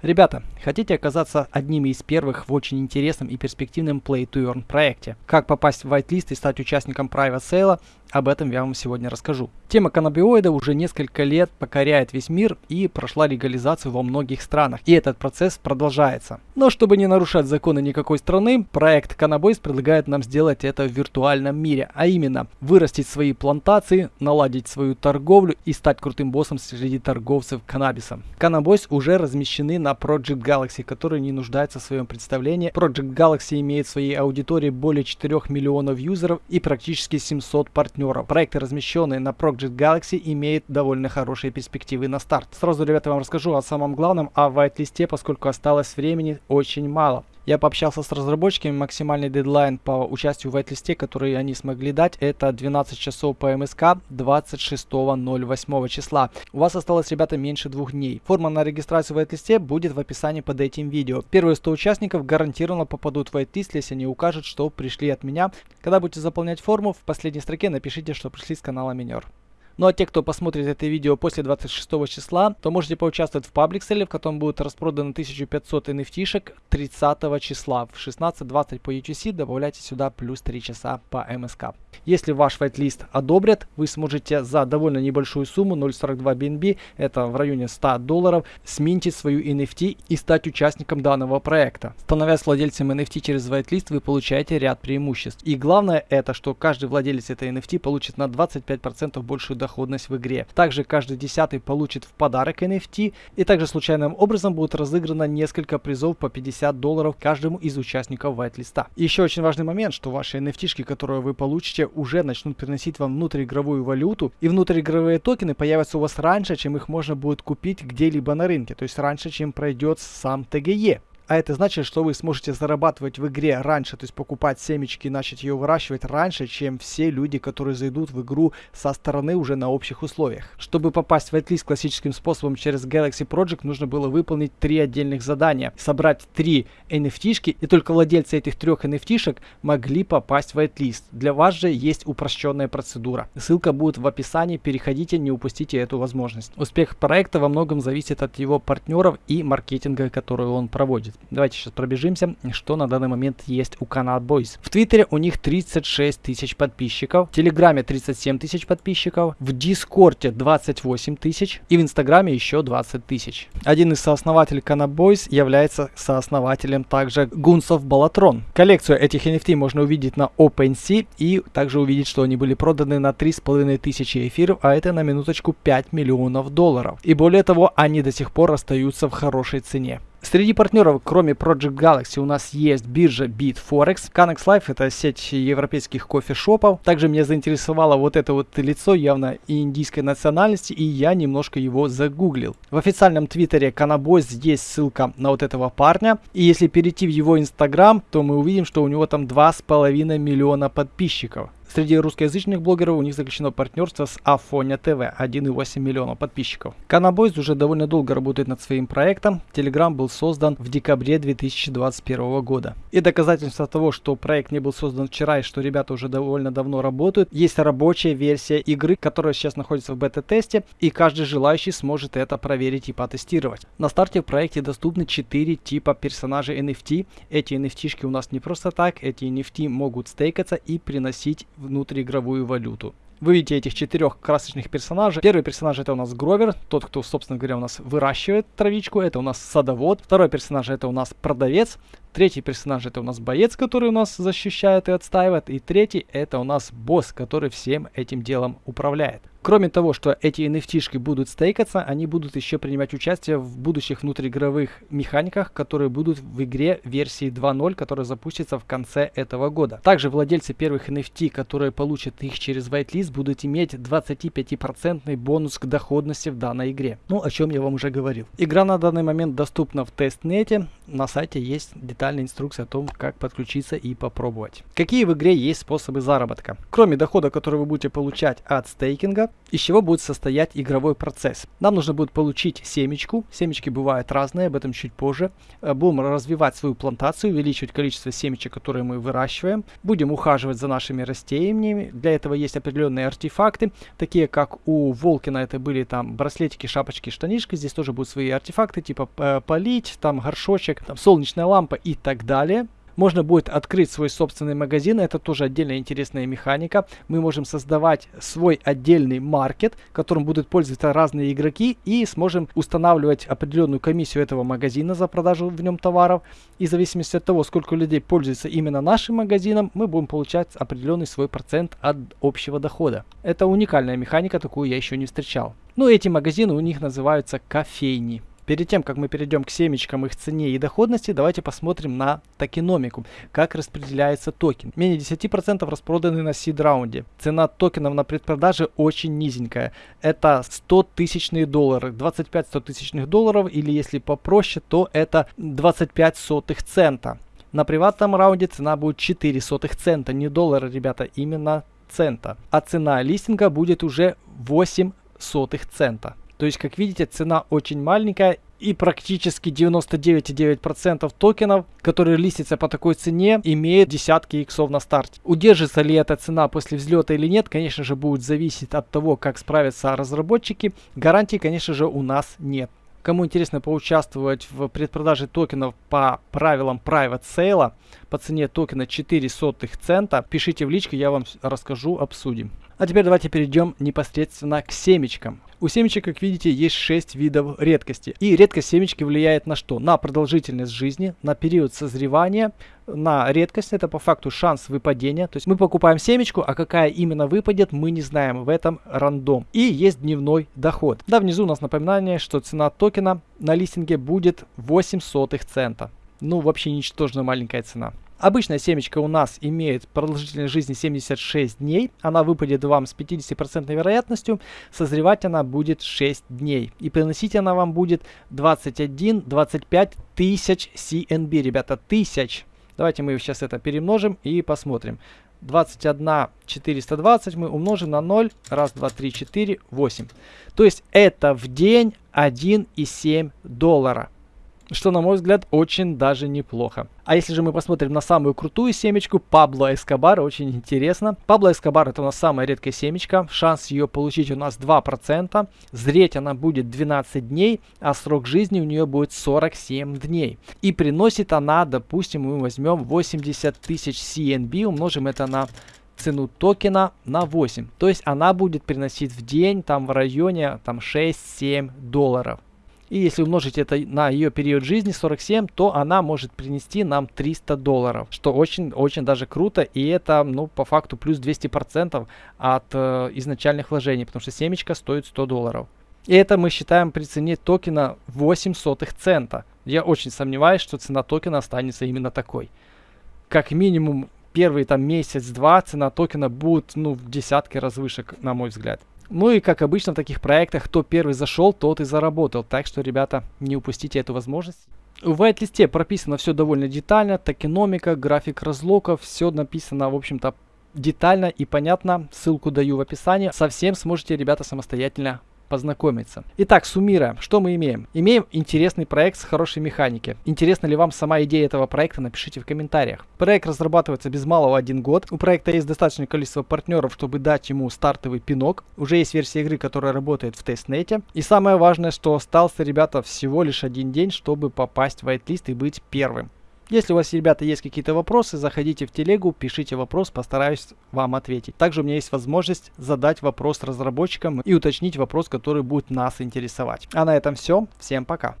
Ребята, хотите оказаться одними из первых в очень интересном и перспективном Play to Earn проекте? Как попасть в whitelist и стать участником Private Sale? Об этом я вам сегодня расскажу. Тема каннабиоида уже несколько лет покоряет весь мир и прошла легализацию во многих странах. И этот процесс продолжается. Но чтобы не нарушать законы никакой страны, проект Cannabis предлагает нам сделать это в виртуальном мире. А именно, вырастить свои плантации, наладить свою торговлю и стать крутым боссом среди торговцев каннабисом. Cannabis уже размещены на Project Galaxy, который не нуждается в своем представлении. Project Galaxy имеет в своей аудитории более 4 миллионов юзеров и практически 700 партнеров. Проекты, размещенные на Project Galaxy, имеют довольно хорошие перспективы на старт. Сразу, ребята, вам расскажу о самом главном, о whitelist, поскольку осталось времени очень мало. Я пообщался с разработчиками, максимальный дедлайн по участию в whitelist, который они смогли дать, это 12 часов по МСК 26.08 числа. У вас осталось, ребята, меньше двух дней. Форма на регистрацию в whitelist будет в описании под этим видео. Первые 100 участников гарантированно попадут в whitelist, если они укажут, что пришли от меня. Когда будете заполнять форму, в последней строке напишите, что пришли с канала Минер. Ну а те, кто посмотрит это видео после 26 числа, то можете поучаствовать в паблик селе, в котором будет распродано 1500 NFT-шек 30 числа в 16.20 по UTC. Добавляйте сюда плюс 3 часа по МСК. Если ваш вайт-лист одобрят, вы сможете за довольно небольшую сумму 0.42 BNB, это в районе 100 долларов, сменить свою NFT и стать участником данного проекта. Становясь владельцем NFT через whitelist, вы получаете ряд преимуществ. И главное это, что каждый владелец этой NFT получит на 25% большую доходность доходность в игре. Также каждый десятый получит в подарок NFT и также случайным образом будет разыграно несколько призов по 50 долларов каждому из участников вайт-листа. Еще очень важный момент, что ваши NFT, которые вы получите, уже начнут приносить вам внутриигровую валюту и внутриигровые токены появятся у вас раньше, чем их можно будет купить где-либо на рынке, то есть раньше, чем пройдет сам ТГЕ. А это значит, что вы сможете зарабатывать в игре раньше, то есть покупать семечки и начать ее выращивать раньше, чем все люди, которые зайдут в игру со стороны уже на общих условиях. Чтобы попасть в whitelist классическим способом через Galaxy Project, нужно было выполнить три отдельных задания. Собрать три NFT-шки, и только владельцы этих трех NFT-шек могли попасть в whitelist. Для вас же есть упрощенная процедура. Ссылка будет в описании, переходите, не упустите эту возможность. Успех проекта во многом зависит от его партнеров и маркетинга, который он проводит. Давайте сейчас пробежимся, что на данный момент есть у Канал Boys. В Твиттере у них 36 тысяч подписчиков, в Телеграме 37 тысяч подписчиков, в Дискорде 28 тысяч и в Инстаграме еще 20 тысяч. Один из сооснователей Канал Boys является сооснователем также Гунсов Балатрон. Коллекцию этих NFT можно увидеть на OpenSea и также увидеть, что они были проданы на 3,5 тысячи эфиров, а это на минуточку 5 миллионов долларов. И более того, они до сих пор остаются в хорошей цене. Среди партнеров, кроме Project Galaxy, у нас есть биржа BitForex. Canex Life это сеть европейских кофешопов. Также меня заинтересовало вот это вот лицо явно индийской национальности, и я немножко его загуглил. В официальном твиттере Canabos есть ссылка на вот этого парня. И если перейти в его инстаграм, то мы увидим, что у него там 2,5 миллиона подписчиков. Среди русскоязычных блогеров у них заключено партнерство с Афоня ТВ, 1,8 миллиона подписчиков. Канабойз уже довольно долго работает над своим проектом. Telegram был создан в декабре 2021 года. И доказательство того, что проект не был создан вчера и что ребята уже довольно давно работают, есть рабочая версия игры, которая сейчас находится в бета-тесте, и каждый желающий сможет это проверить и потестировать. На старте в проекте доступны 4 типа персонажей NFT. Эти NFT-шки у нас не просто так, эти NFT могут стейкаться и приносить внутриигровую валюту. Вы видите этих четырех красочных персонажей. Первый персонаж это у нас Гровер, тот, кто, собственно говоря, у нас выращивает травичку. Это у нас садовод. Второй персонаж это у нас продавец. Третий персонаж это у нас боец, который у нас защищает и отстаивает. И третий это у нас босс, который всем этим делом управляет. Кроме того, что эти NFT-шки будут стейкаться, они будут еще принимать участие в будущих внутриигровых механиках, которые будут в игре версии 2.0, которая запустится в конце этого года. Также владельцы первых NFT, которые получат их через whitelist, будут иметь 25% бонус к доходности в данной игре. Ну, о чем я вам уже говорил. Игра на данный момент доступна в тестнете. На сайте есть детали детальная инструкция о том, как подключиться и попробовать. Какие в игре есть способы заработка? Кроме дохода, который вы будете получать от стейкинга, из чего будет состоять игровой процесс? Нам нужно будет получить семечку. Семечки бывают разные, об этом чуть позже. Э, будем развивать свою плантацию, увеличивать количество семечек, которые мы выращиваем. Будем ухаживать за нашими растениями. Для этого есть определенные артефакты, такие как у Волкина это были там браслетики, шапочки, штанишки. Здесь тоже будут свои артефакты, типа э, полить, там горшочек, там солнечная лампа и так далее. Можно будет открыть свой собственный магазин, это тоже отдельная интересная механика. Мы можем создавать свой отдельный маркет, которым будут пользоваться разные игроки и сможем устанавливать определенную комиссию этого магазина за продажу в нем товаров. И в зависимости от того, сколько людей пользуется именно нашим магазином, мы будем получать определенный свой процент от общего дохода. Это уникальная механика, такую я еще не встречал. Ну, эти магазины у них называются кофейни. Перед тем, как мы перейдем к семечкам, их цене и доходности, давайте посмотрим на токеномику, как распределяется токен. Менее 10% распроданы на сид раунде. Цена токенов на предпродаже очень низенькая. Это 100 тысячные доллары, 25 100 тысячных долларов, или если попроще, то это 25 сотых цента. На приватном раунде цена будет 4 сотых цента, не доллара, ребята, именно цента. А цена листинга будет уже 8 сотых цента. То есть, как видите, цена очень маленькая и практически 99,9% токенов, которые листятся по такой цене, имеют десятки иксов на старте. Удержится ли эта цена после взлета или нет, конечно же, будет зависеть от того, как справятся разработчики. Гарантии, конечно же, у нас нет. Кому интересно поучаствовать в предпродаже токенов по правилам Private Sale по цене токена 4 сотых цента, пишите в личку, я вам расскажу, обсудим. А теперь давайте перейдем непосредственно к семечкам. У семечек, как видите, есть 6 видов редкости. И редкость семечки влияет на что? На продолжительность жизни, на период созревания, на редкость, это по факту шанс выпадения. То есть мы покупаем семечку, а какая именно выпадет, мы не знаем. В этом рандом. И есть дневной доход. Да, внизу у нас напоминание, что цена токена на листинге будет 8 сотых цента. Ну, вообще ничтожно маленькая цена. Обычная семечка у нас имеет продолжительность жизни 76 дней. Она выпадет вам с 50% вероятностью. Созревать она будет 6 дней. И приносить она вам будет 21-25 тысяч CNB, ребята, тысяч. Давайте мы сейчас это перемножим и посмотрим. 21 420 мы умножим на 0. Раз, два, три, четыре, 8. То есть это в день 1,7 доллара что, на мой взгляд, очень даже неплохо. А если же мы посмотрим на самую крутую семечку, Пабло Эскобар, очень интересно. Пабло Эскобар это у нас самая редкая семечка, шанс ее получить у нас 2%, зреть она будет 12 дней, а срок жизни у нее будет 47 дней. И приносит она, допустим, мы возьмем 80 тысяч CNB, умножим это на цену токена на 8. То есть она будет приносить в день там в районе там 6-7 долларов. И если умножить это на ее период жизни 47, то она может принести нам 300 долларов, что очень-очень даже круто. И это, ну, по факту плюс 200% от э, изначальных вложений, потому что семечка стоит 100 долларов. И это мы считаем при цене токена 8 сотых цента. Я очень сомневаюсь, что цена токена останется именно такой. Как минимум первый там месяц-два цена токена будет ну в десятки раз выше, на мой взгляд. Ну и как обычно в таких проектах, кто первый зашел, тот и заработал. Так что, ребята, не упустите эту возможность. В white-листе прописано все довольно детально, токеномика, график разлоков, все написано, в общем-то, детально и понятно. Ссылку даю в описании. Совсем сможете, ребята, самостоятельно познакомиться. Итак, суммируя, что мы имеем? Имеем интересный проект с хорошей механики. Интересна ли вам сама идея этого проекта, напишите в комментариях. Проект разрабатывается без малого один год. У проекта есть достаточное количество партнеров, чтобы дать ему стартовый пинок. Уже есть версия игры, которая работает в тестнете. И самое важное, что остался, ребята, всего лишь один день, чтобы попасть в whitelist и быть первым. Если у вас, ребята, есть какие-то вопросы, заходите в телегу, пишите вопрос, постараюсь вам ответить. Также у меня есть возможность задать вопрос разработчикам и уточнить вопрос, который будет нас интересовать. А на этом все. Всем пока.